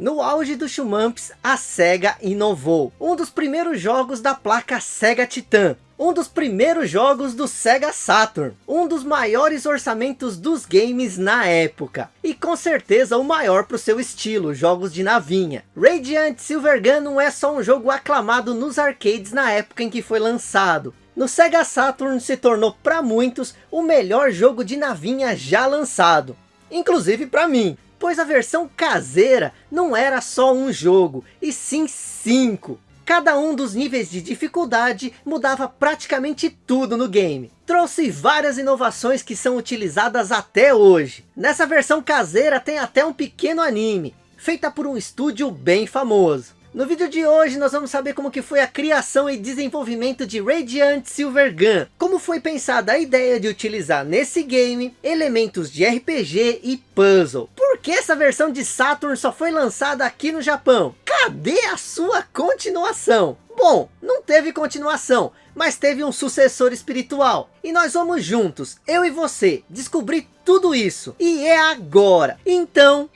No auge do Shumamps, a SEGA inovou. Um dos primeiros jogos da placa SEGA Titan. Um dos primeiros jogos do Sega Saturn. Um dos maiores orçamentos dos games na época. E com certeza o maior para o seu estilo, jogos de navinha. Radiant Silvergun não é só um jogo aclamado nos arcades na época em que foi lançado. No Sega Saturn se tornou para muitos o melhor jogo de navinha já lançado. Inclusive para mim pois a versão caseira não era só um jogo, e sim cinco. Cada um dos níveis de dificuldade mudava praticamente tudo no game. Trouxe várias inovações que são utilizadas até hoje. Nessa versão caseira tem até um pequeno anime, feita por um estúdio bem famoso. No vídeo de hoje nós vamos saber como que foi a criação e desenvolvimento de Radiant Silvergun. Como foi pensada a ideia de utilizar nesse game elementos de RPG e puzzle. Por que essa versão de Saturn só foi lançada aqui no Japão? Cadê a sua continuação? Bom, não teve continuação, mas teve um sucessor espiritual. E nós vamos juntos, eu e você, descobrir tudo isso. E é agora. Então...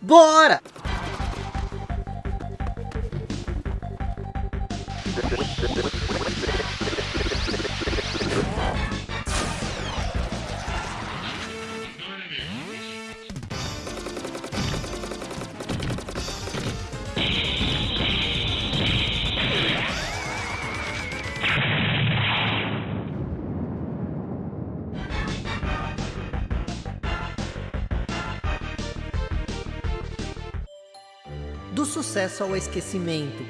Bora! Do sucesso ao esquecimento,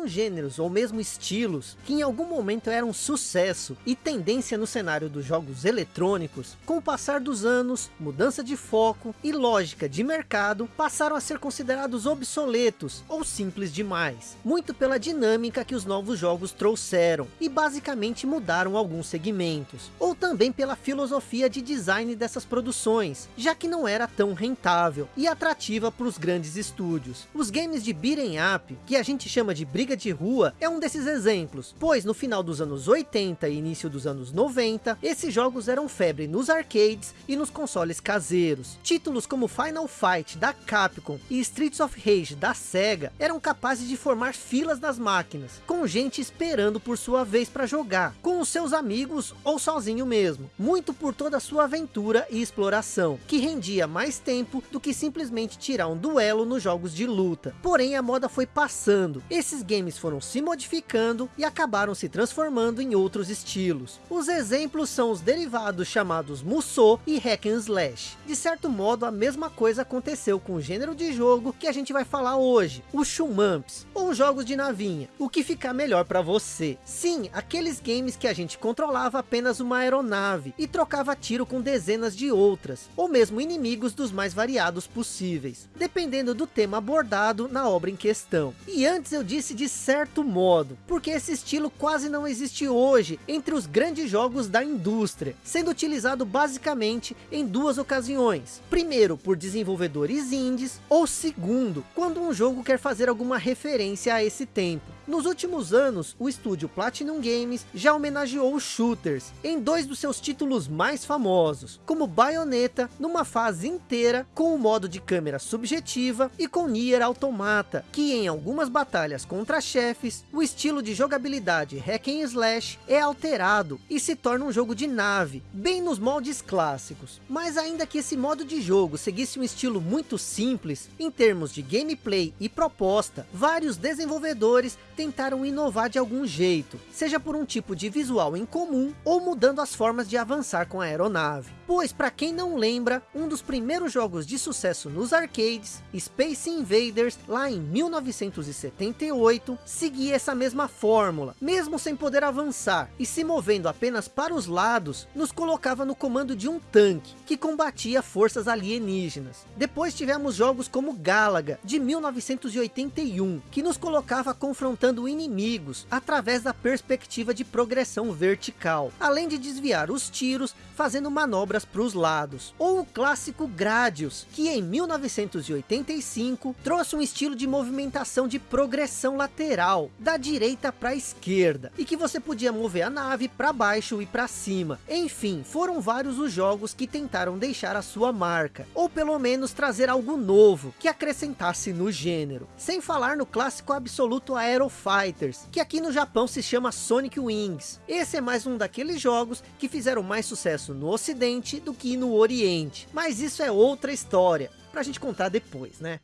Alguns gêneros ou mesmo estilos que em algum momento eram sucesso e tendência no cenário dos jogos eletrônicos, com o passar dos anos, mudança de foco e lógica de mercado passaram a ser considerados obsoletos ou simples demais, muito pela dinâmica que os novos jogos trouxeram e basicamente mudaram alguns segmentos, ou também pela filosofia de design dessas produções, já que não era tão rentável e atrativa para os grandes estúdios. Os games de beat'em up, que a gente chama de de briga de rua é um desses exemplos, pois no final dos anos 80 e início dos anos 90, esses jogos eram febre nos arcades e nos consoles caseiros. Títulos como Final Fight da Capcom e Streets of Rage da Sega eram capazes de formar filas nas máquinas, com gente esperando por sua vez para jogar, com os seus amigos ou sozinho mesmo, muito por toda a sua aventura e exploração, que rendia mais tempo do que simplesmente tirar um duelo nos jogos de luta. Porém a moda foi passando, esse esses games foram se modificando e acabaram se transformando em outros estilos. Os exemplos são os derivados chamados Musou e Hack and Slash. De certo modo, a mesma coisa aconteceu com o gênero de jogo que a gente vai falar hoje, os Shumamps, ou jogos de navinha, o que ficar melhor para você. Sim, aqueles games que a gente controlava apenas uma aeronave e trocava tiro com dezenas de outras, ou mesmo inimigos dos mais variados possíveis, dependendo do tema abordado na obra em questão. E antes eu disse de certo modo, porque esse estilo quase não existe hoje entre os grandes jogos da indústria, sendo utilizado basicamente em duas ocasiões. Primeiro, por desenvolvedores indies, ou segundo, quando um jogo quer fazer alguma referência a esse tempo. Nos últimos anos, o estúdio Platinum Games já homenageou os shooters em dois dos seus títulos mais famosos, como Bayonetta, numa fase inteira com o modo de câmera subjetiva e com Nier Automata, que em algumas batalhas contra chefes, o estilo de jogabilidade hack and slash é alterado e se torna um jogo de nave, bem nos moldes clássicos. Mas ainda que esse modo de jogo seguisse um estilo muito simples, em termos de gameplay e proposta, vários desenvolvedores tentaram inovar de algum jeito, seja por um tipo de visual em comum ou mudando as formas de avançar com a aeronave. Pois para quem não lembra, um dos primeiros jogos de sucesso nos arcades, Space Invaders, lá em 1978, seguia essa mesma fórmula, mesmo sem poder avançar e se movendo apenas para os lados, nos colocava no comando de um tanque, que combatia forças alienígenas. Depois tivemos jogos como Galaga, de 1981, que nos colocava confrontando enfrentando inimigos através da perspectiva de progressão vertical, além de desviar os tiros fazendo manobras para os lados. Ou o clássico Gradius, que em 1985 trouxe um estilo de movimentação de progressão lateral, da direita para a esquerda, e que você podia mover a nave para baixo e para cima. Enfim, foram vários os jogos que tentaram deixar a sua marca, ou pelo menos trazer algo novo, que acrescentasse no gênero. Sem falar no clássico absoluto Aero Fighters, que aqui no Japão se chama Sonic Wings. Esse é mais um daqueles jogos que fizeram mais sucesso no ocidente do que no oriente. Mas isso é outra história, pra gente contar depois, né?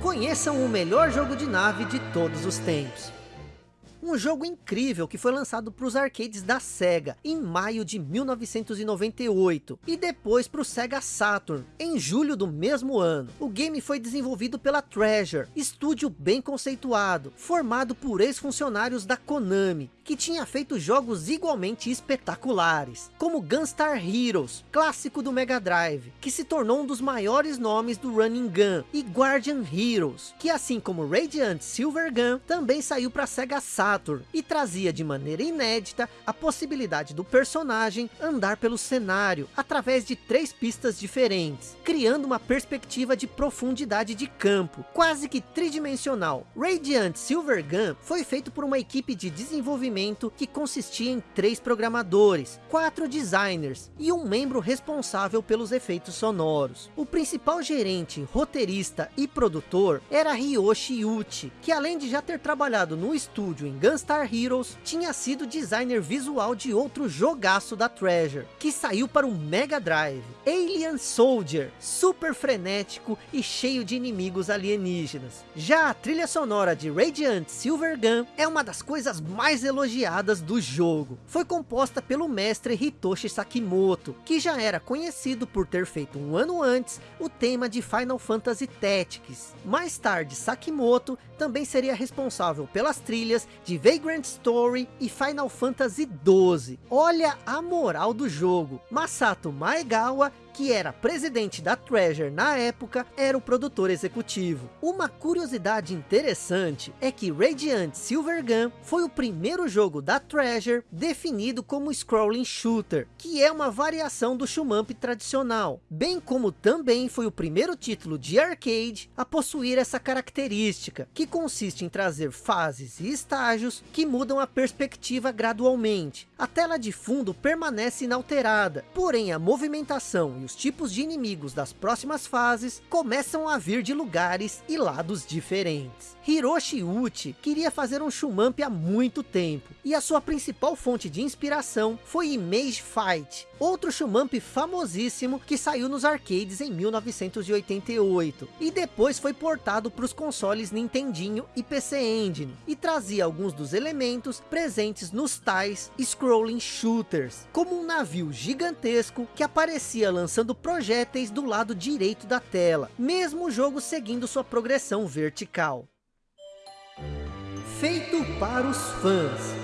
Conheçam o melhor jogo de nave de todos os tempos. Um jogo incrível que foi lançado para os arcades da SEGA em maio de 1998 e depois para o SEGA Saturn em julho do mesmo ano. O game foi desenvolvido pela Treasure, estúdio bem conceituado, formado por ex-funcionários da Konami, que tinha feito jogos igualmente espetaculares, como Gunstar Heroes, clássico do Mega Drive, que se tornou um dos maiores nomes do Running Gun, e Guardian Heroes, que assim como Radiant Silver Gun, também saiu para Sega Saturn, e trazia de maneira inédita a possibilidade do personagem andar pelo cenário, através de três pistas diferentes, criando uma perspectiva de profundidade de campo, quase que tridimensional. Radiant Silver Gun foi feito por uma equipe de desenvolvimento desenvolvimento que consistia em três programadores, quatro designers e um membro responsável pelos efeitos sonoros. O principal gerente, roteirista e produtor era Ryoshi Uchi, que além de já ter trabalhado no estúdio em Gunstar Heroes, tinha sido designer visual de outro jogaço da Treasure, que saiu para o Mega Drive, Alien Soldier, super frenético e cheio de inimigos alienígenas. Já a trilha sonora de Radiant Silver Gun é uma das coisas mais elogiadas elogiadas do jogo. Foi composta pelo mestre Hitoshi Sakimoto, que já era conhecido por ter feito um ano antes o tema de Final Fantasy Tactics. Mais tarde, Sakimoto também seria responsável pelas trilhas de Vagrant Story e Final Fantasy XII. Olha a moral do jogo. Masato Maegawa que era presidente da Treasure na época, era o produtor executivo. Uma curiosidade interessante é que Radiant Silver Gun foi o primeiro jogo da Treasure definido como Scrolling Shooter, que é uma variação do Shumamp tradicional, bem como também foi o primeiro título de arcade a possuir essa característica, que consiste em trazer fases e estágios que mudam a perspectiva gradualmente. A tela de fundo permanece inalterada, porém a movimentação os tipos de inimigos das próximas fases começam a vir de lugares e lados diferentes. Hiroshi Uchi queria fazer um Shumamp há muito tempo, e a sua principal fonte de inspiração foi Image Fight, outro Shumamp famosíssimo que saiu nos arcades em 1988, e depois foi portado para os consoles Nintendinho e PC Engine, e trazia alguns dos elementos presentes nos tais Scrolling Shooters, como um navio gigantesco que aparecia lançando lançando projéteis do lado direito da tela, mesmo o jogo seguindo sua progressão vertical. Feito para os fãs.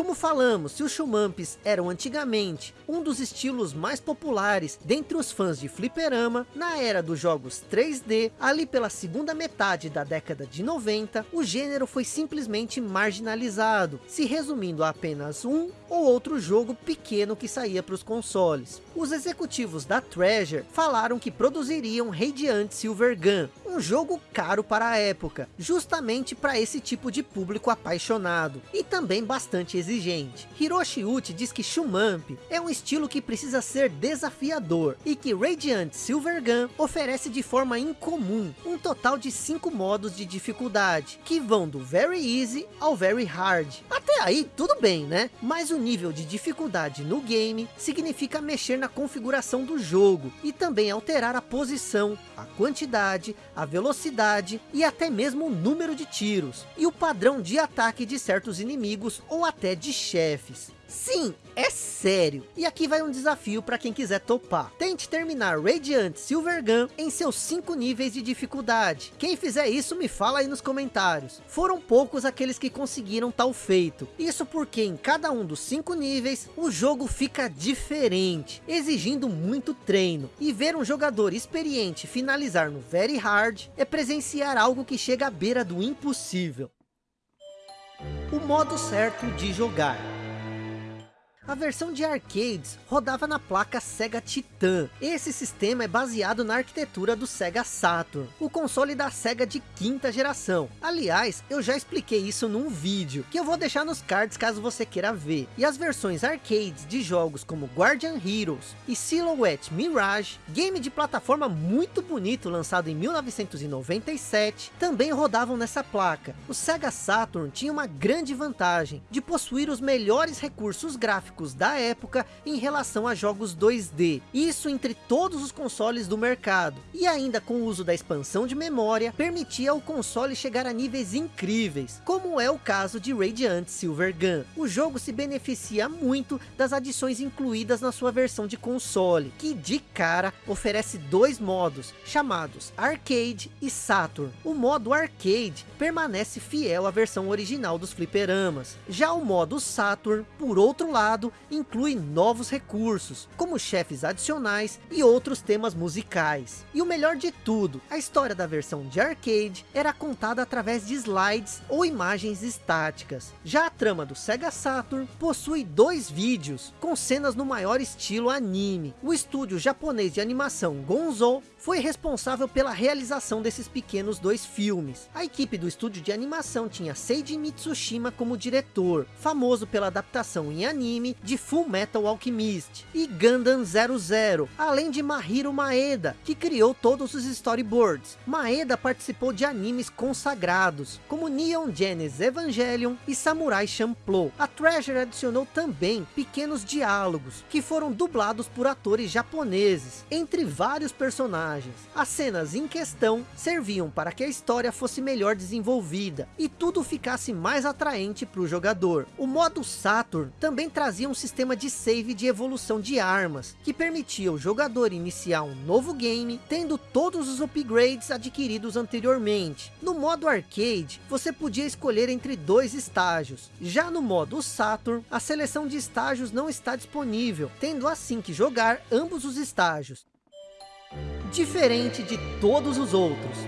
Como falamos, se os Shumamps eram antigamente um dos estilos mais populares dentre os fãs de fliperama, na era dos jogos 3D, ali pela segunda metade da década de 90, o gênero foi simplesmente marginalizado, se resumindo a apenas um ou outro jogo pequeno que saía para os consoles. Os executivos da Treasure falaram que produziriam Radiant Silver Gun, um jogo caro para a época, justamente para esse tipo de público apaixonado, e também bastante exigente. Hiroshi Uchi diz que Shumamp é um estilo que precisa ser desafiador e que Radiant Silver Gun oferece de forma incomum um total de 5 modos de dificuldade, que vão do Very Easy ao Very Hard. Até aí tudo bem, né? Mas o nível de dificuldade no game significa mexer na configuração do jogo e também alterar a posição, a quantidade, a velocidade e até mesmo o número de tiros e o padrão de ataque de certos inimigos ou até de chefes. Sim, é sério. E aqui vai um desafio para quem quiser topar. Tente terminar Radiant Silver Gun em seus 5 níveis de dificuldade. Quem fizer isso me fala aí nos comentários. Foram poucos aqueles que conseguiram tal feito. Isso porque em cada um dos 5 níveis, o jogo fica diferente, exigindo muito treino. E ver um jogador experiente finalizar no Very Hard é presenciar algo que chega à beira do impossível. O modo certo de jogar. A versão de arcades rodava na placa Sega Titan. Esse sistema é baseado na arquitetura do Sega Saturn, o console da Sega de quinta geração. Aliás, eu já expliquei isso num vídeo, que eu vou deixar nos cards caso você queira ver. E as versões arcades de jogos como Guardian Heroes e Silhouette Mirage, game de plataforma muito bonito lançado em 1997, também rodavam nessa placa. O Sega Saturn tinha uma grande vantagem de possuir os melhores recursos gráficos gráficos da época em relação a jogos 2D. Isso entre todos os consoles do mercado. E ainda com o uso da expansão de memória, permitia ao console chegar a níveis incríveis, como é o caso de Radiant Silver Gun. O jogo se beneficia muito das adições incluídas na sua versão de console, que de cara oferece dois modos, chamados Arcade e Saturn. O modo Arcade permanece fiel à versão original dos fliperamas. Já o modo Saturn, por outro lado, inclui novos recursos, como chefes adicionais e outros temas musicais. E o melhor de tudo, a história da versão de arcade era contada através de slides ou imagens estáticas. Já a trama do Sega Saturn possui dois vídeos, com cenas no maior estilo anime. O estúdio japonês de animação Gonzo foi responsável pela realização desses pequenos dois filmes. A equipe do estúdio de animação tinha Seiji Mitsushima como diretor, famoso pela adaptação em anime de Full Metal Alchemist e Gundam 00, além de Mahiro Maeda, que criou todos os storyboards. Maeda participou de animes consagrados, como Neon Genesis Evangelion e Samurai Champloo. A Treasure adicionou também pequenos diálogos, que foram dublados por atores japoneses, entre vários personagens. As cenas em questão serviam para que a história fosse melhor desenvolvida, e tudo ficasse mais atraente para o jogador. O modo Saturn também trazia um sistema de save de evolução de armas, que permitia o jogador iniciar um novo game, tendo todos os upgrades adquiridos anteriormente. No modo arcade, você podia escolher entre dois estágios. Já no modo Saturn, a seleção de estágios não está disponível, tendo assim que jogar ambos os estágios. Diferente de todos os outros,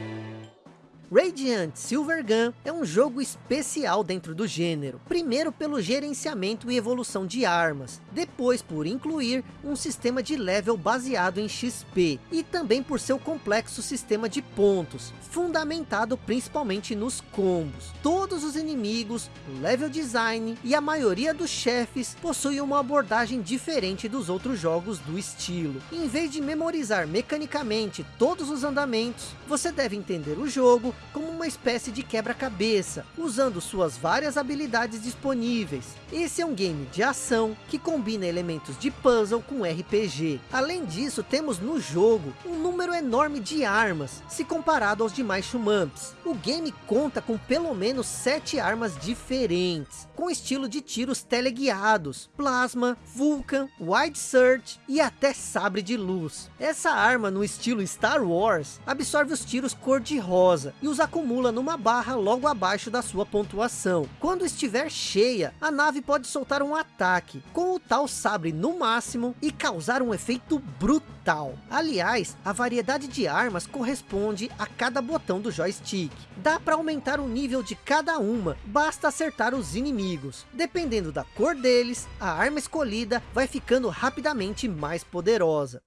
Radiant Silver Gun é um jogo especial dentro do gênero. Primeiro pelo gerenciamento e evolução de armas. Depois por incluir um sistema de level baseado em XP. E também por seu complexo sistema de pontos. Fundamentado principalmente nos combos. Todos os inimigos, level design e a maioria dos chefes possuem uma abordagem diferente dos outros jogos do estilo. Em vez de memorizar mecanicamente todos os andamentos, você deve entender o jogo como uma espécie de quebra-cabeça, usando suas várias habilidades disponíveis. Esse é um game de ação, que combina elementos de puzzle com RPG. Além disso, temos no jogo, um número enorme de armas, se comparado aos demais shumamps. O game conta com pelo menos sete armas diferentes, com estilo de tiros teleguiados, plasma, vulcan, wide search e até sabre de luz. Essa arma no estilo Star Wars, absorve os tiros cor-de-rosa, e os acumula numa barra logo abaixo da sua pontuação. Quando estiver cheia, a nave pode soltar um ataque, com o tal sabre no máximo e causar um efeito brutal. Aliás, a variedade de armas corresponde a cada botão do joystick. Dá para aumentar o nível de cada uma, basta acertar os inimigos. Dependendo da cor deles, a arma escolhida vai ficando rapidamente mais poderosa.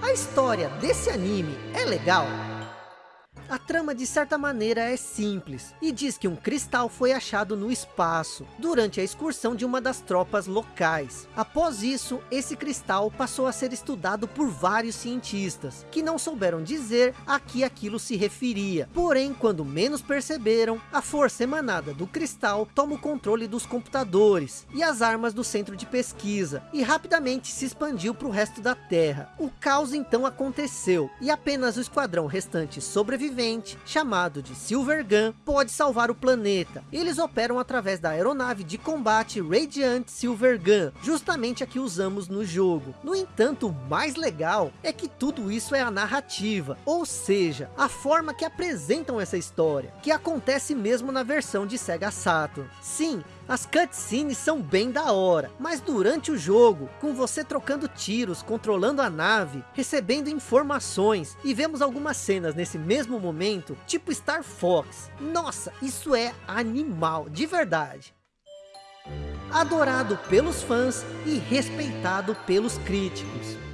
A história desse anime é legal? A trama de certa maneira é simples, e diz que um cristal foi achado no espaço, durante a excursão de uma das tropas locais. Após isso, esse cristal passou a ser estudado por vários cientistas, que não souberam dizer a que aquilo se referia. Porém, quando menos perceberam, a força emanada do cristal toma o controle dos computadores e as armas do centro de pesquisa, e rapidamente se expandiu para o resto da Terra. O caos então aconteceu, e apenas o esquadrão restante sobreviveu sobrevivente, chamado de Silvergun, pode salvar o planeta. Eles operam através da aeronave de combate Radiant Silvergun, justamente a que usamos no jogo. No entanto, o mais legal é que tudo isso é a narrativa, ou seja, a forma que apresentam essa história, que acontece mesmo na versão de Sega Saturn. Sim, as cutscenes são bem da hora, mas durante o jogo, com você trocando tiros, controlando a nave, recebendo informações, e vemos algumas cenas nesse mesmo momento, tipo Star Fox. Nossa, isso é animal, de verdade. Adorado pelos fãs e respeitado pelos críticos.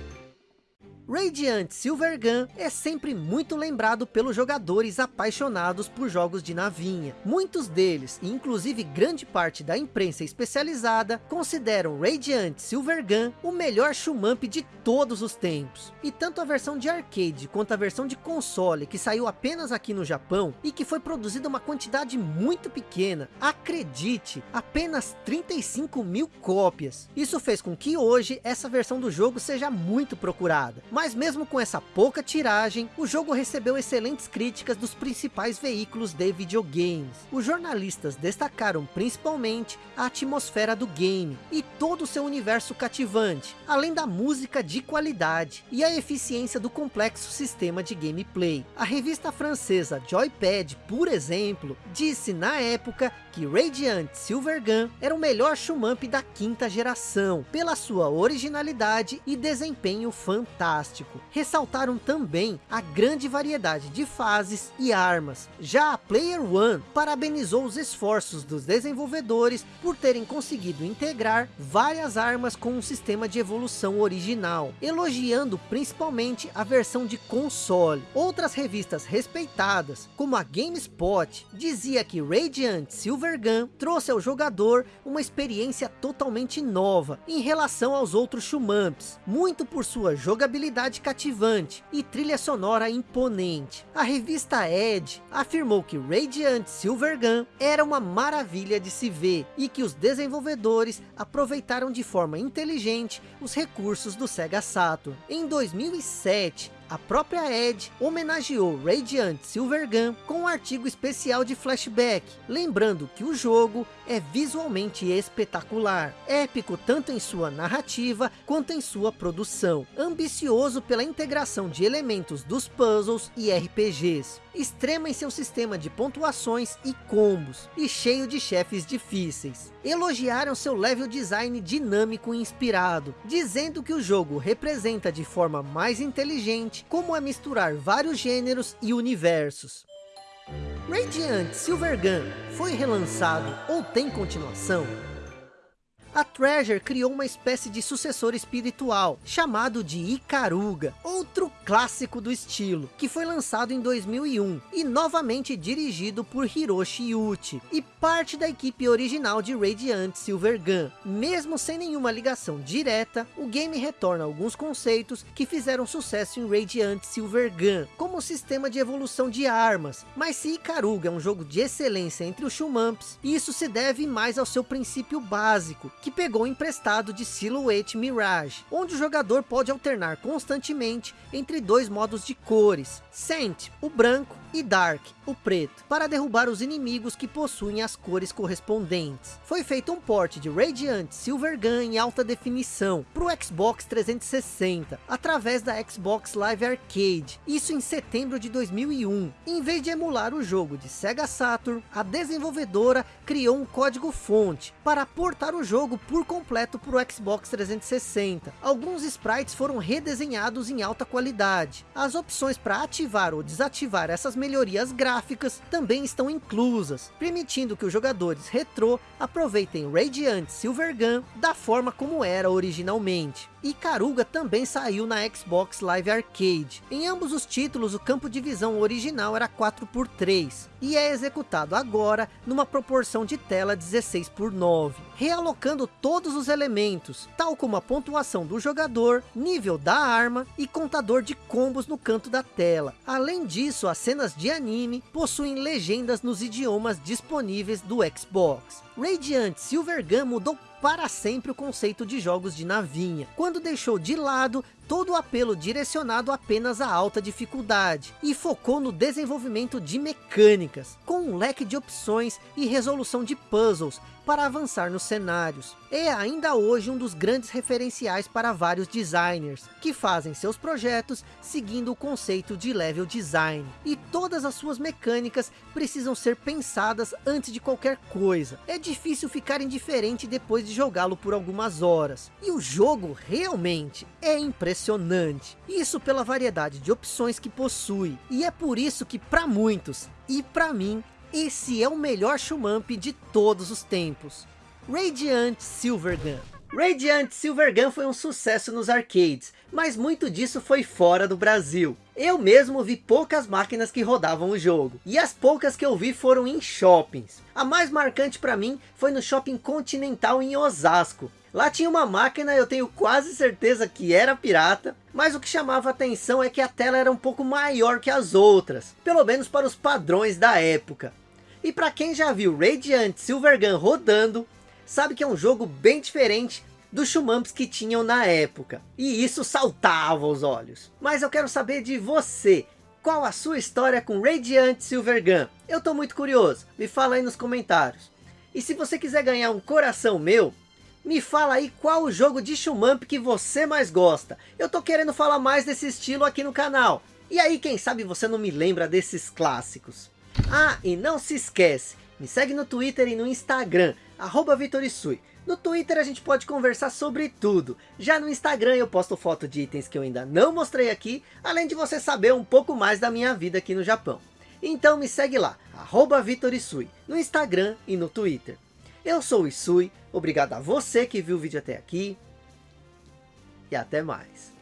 Radiant Silvergun é sempre muito lembrado pelos jogadores apaixonados por jogos de navinha. Muitos deles, e inclusive grande parte da imprensa especializada, consideram Radiant Silvergun o melhor shumamp de todos os tempos. E tanto a versão de arcade quanto a versão de console, que saiu apenas aqui no Japão, e que foi produzida uma quantidade muito pequena, acredite, apenas 35 mil cópias. Isso fez com que hoje essa versão do jogo seja muito procurada. Mas mesmo com essa pouca tiragem, o jogo recebeu excelentes críticas dos principais veículos de videogames. Os jornalistas destacaram principalmente a atmosfera do game e todo o seu universo cativante, além da música de qualidade e a eficiência do complexo sistema de gameplay. A revista francesa Joypad, por exemplo, disse na época que Radiant Silvergun era o melhor shumamp da quinta geração, pela sua originalidade e desempenho fantástico fantástico. Ressaltaram também a grande variedade de fases e armas. Já a Player One parabenizou os esforços dos desenvolvedores por terem conseguido integrar várias armas com um sistema de evolução original, elogiando principalmente a versão de console. Outras revistas respeitadas, como a GameSpot, dizia que Radiant Silvergun trouxe ao jogador uma experiência totalmente nova em relação aos outros shumamps, muito por sua jogabilidade jogabilidade cativante e trilha sonora imponente. A revista Edge afirmou que Radiant Silvergun era uma maravilha de se ver e que os desenvolvedores aproveitaram de forma inteligente os recursos do Sega Saturn. Em 2007, a própria Ed homenageou Radiant Silvergun com um artigo especial de flashback, lembrando que o jogo é visualmente espetacular, épico tanto em sua narrativa quanto em sua produção, ambicioso pela integração de elementos dos puzzles e RPGs, extrema em seu sistema de pontuações e combos, e cheio de chefes difíceis. Elogiaram seu level design dinâmico e inspirado, dizendo que o jogo representa de forma mais inteligente como é misturar vários gêneros e universos. Radiant Silvergun foi relançado ou tem continuação? A Treasure criou uma espécie de sucessor espiritual, chamado de Ikaruga, outro clássico do estilo, que foi lançado em 2001, e novamente dirigido por Hiroshi Yuchi, e parte da equipe original de Radiant Silvergun. Mesmo sem nenhuma ligação direta, o game retorna alguns conceitos que fizeram sucesso em Radiant Silvergun, como o sistema de evolução de armas, mas se Ikaruga é um jogo de excelência entre os shumamps, isso se deve mais ao seu princípio básico, que pegou emprestado de Silhouette Mirage, onde o jogador pode alternar constantemente entre dois modos de cores, Scent, o branco, e Dark, o preto, para derrubar os inimigos que possuem as cores correspondentes. Foi feito um port de Radiant Silvergun em alta definição para o Xbox 360, através da Xbox Live Arcade, isso em setembro de 2001. Em vez de emular o jogo de Sega Saturn, a desenvolvedora criou um código fonte para portar o jogo por completo para o Xbox 360. Alguns sprites foram redesenhados em alta qualidade. As opções para ativar ou desativar essas melhorias gráficas também estão inclusas, permitindo que os jogadores retrô aproveitem Radiant Silvergun da forma como era originalmente. Caruga também saiu na Xbox Live Arcade. Em ambos os títulos, o campo de visão original era 4x3 e é executado agora numa proporção de tela 16 por 9, realocando todos os elementos, tal como a pontuação do jogador, nível da arma e contador de combos no canto da tela. Além disso, as cenas de anime possuem legendas nos idiomas disponíveis do Xbox. Radiant Silvergun mudou para sempre o conceito de jogos de navinha, quando deixou de lado todo o apelo direcionado apenas à alta dificuldade, e focou no desenvolvimento de mecânicas, com um leque de opções e resolução de puzzles, para avançar nos cenários. É ainda hoje um dos grandes referenciais para vários designers, que fazem seus projetos seguindo o conceito de level design. E todas as suas mecânicas precisam ser pensadas antes de qualquer coisa. É difícil ficar indiferente depois de jogá-lo por algumas horas. E o jogo realmente é impressionante. Isso pela variedade de opções que possui. E é por isso que para muitos, e para mim, esse é o melhor Shumamp de todos os tempos. Radiant Silvergun. Radiant Silvergun foi um sucesso nos arcades, mas muito disso foi fora do Brasil. Eu mesmo vi poucas máquinas que rodavam o jogo, e as poucas que eu vi foram em shoppings. A mais marcante para mim foi no Shopping Continental em Osasco. Lá tinha uma máquina, eu tenho quase certeza que era pirata, mas o que chamava atenção é que a tela era um pouco maior que as outras, pelo menos para os padrões da época. E para quem já viu Radiant Silvergun rodando, sabe que é um jogo bem diferente dos Shumamps que tinham na época. E isso saltava os olhos. Mas eu quero saber de você. Qual a sua história com Radiant Silvergun? Eu tô muito curioso. Me fala aí nos comentários. E se você quiser ganhar um coração meu, me fala aí qual o jogo de Shumamp que você mais gosta. Eu tô querendo falar mais desse estilo aqui no canal. E aí, quem sabe você não me lembra desses clássicos. Ah, e não se esquece, me segue no Twitter e no Instagram, arroba Vitorisui. No Twitter a gente pode conversar sobre tudo. Já no Instagram eu posto foto de itens que eu ainda não mostrei aqui, além de você saber um pouco mais da minha vida aqui no Japão. Então me segue lá, arroba Vitorisui, no Instagram e no Twitter. Eu sou o Isui, obrigado a você que viu o vídeo até aqui, e até mais.